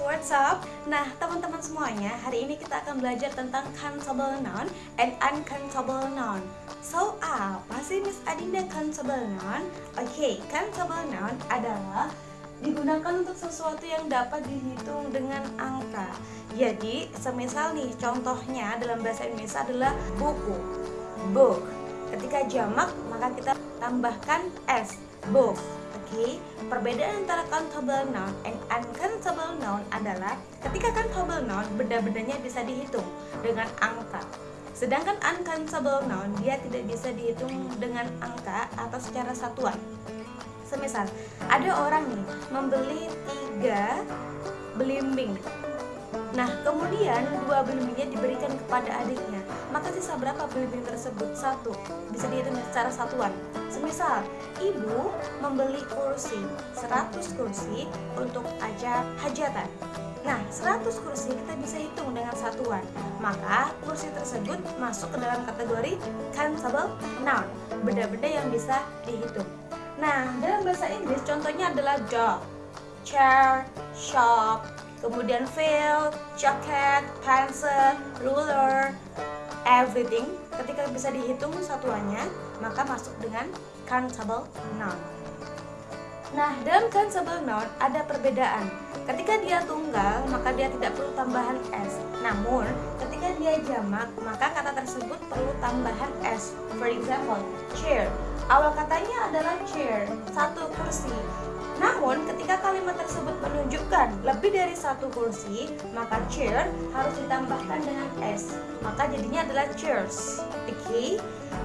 what's up? Nah, teman-teman semuanya, hari ini kita akan belajar tentang countable noun and uncountable noun. So, apa sih Miss Adinda countable noun? Oke, okay, countable noun adalah digunakan untuk sesuatu yang dapat dihitung dengan angka. Jadi, semisal nih, contohnya dalam bahasa Indonesia adalah buku, book. Ketika jamak, maka kita tambahkan s, book okay, perbedaan antara countable noun and uncountable noun adalah ketika countable noun benda-bendanya bisa dihitung dengan angka. Sedangkan uncountable noun dia tidak bisa dihitung dengan angka atau secara satuan. Semisal, ada orang nih membeli tiga belimbing Nah, kemudian dua belimbingnya diberikan kepada adiknya. Maka sisa berapa belimbing tersebut? Satu. Bisa dihitung secara satuan. Semisal, ibu membeli kursi, 100 kursi untuk ajar hajatan. Nah, 100 kursi kita bisa hitung dengan satuan. Maka kursi tersebut masuk ke dalam kategori countable noun, benda-benda yang bisa dihitung. Nah, dalam bahasa Inggris contohnya adalah dog, chair, shop, kemudian field, jacket, pencil, ruler, everything ketika bisa dihitung satuannya maka masuk dengan countable noun. Nah, dalam countable noun ada perbedaan. Ketika dia tunggal, maka dia tidak perlu tambahan s. Namun, ketika dia jamak, maka kata tersebut perlu tambahan s. For example, chair. Awal katanya adalah chair, satu kursi. Namun, ketika menunjukkan lebih dari satu kursi, maka chair harus ditambahkan dengan s. Maka jadinya adalah chairs. Oke? Okay?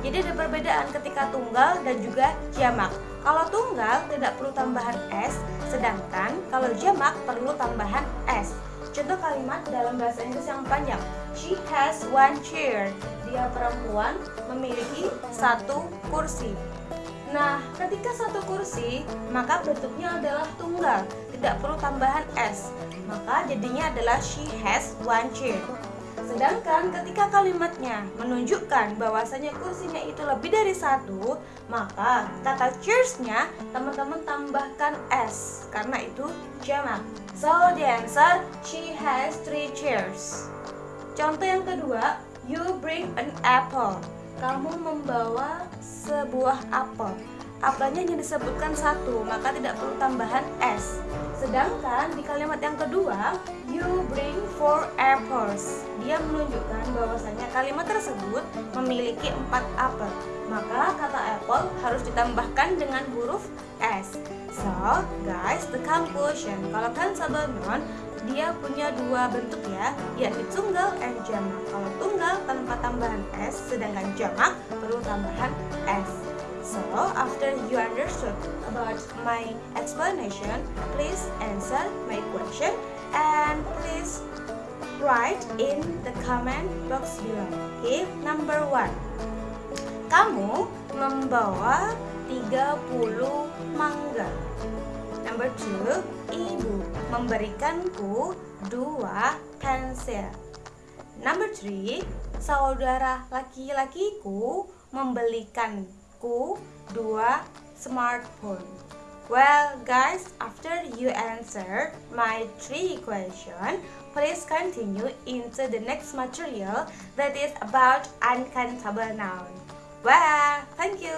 Jadi ada perbedaan ketika tunggal dan juga jamak. Kalau tunggal tidak perlu tambahan s, sedangkan kalau jamak perlu tambahan s. Contoh kalimat dalam bahasa Inggris yang panjang. She has one chair. Dia perempuan memiliki satu kursi. Nah, ketika satu kursi, maka bentuknya adalah tunggal, tidak perlu tambahan s. Maka jadinya adalah she has one chair. Sedangkan ketika kalimatnya menunjukkan bahwasanya kursinya itu lebih dari satu, maka kata chairs-nya teman-teman tambahkan s karena itu jamak. So the answer she has three chairs. Contoh yang kedua, you bring an apple kamu membawa sebuah apel. Apelnya hanya disebutkan satu, maka tidak perlu tambahan s. Sedangkan di kalimat yang kedua, you bring four apples. Dia menunjukkan bahwasanya kalimat tersebut memiliki empat apel. Maka kata apple harus ditambahkan dengan huruf s. So, guys, the conclusion. Kalau kan non, dia punya dua bentuk ya, yaitu tunggal and jamak. Kalau tunggal tanpa tambahan s, sedangkan jamak perlu tambahan s. So, after you understood about my explanation, please answer my question and please write in the comment box below. Okay, number one. Kamu membawa 30 mangga. Number two, ibu memberikanku dua pensil. Number three, saudara laki-lakiku membelikanku dua smartphone. Well, guys, after you answer my three question, please continue into the next material that is about uncountable noun. Well, thank you.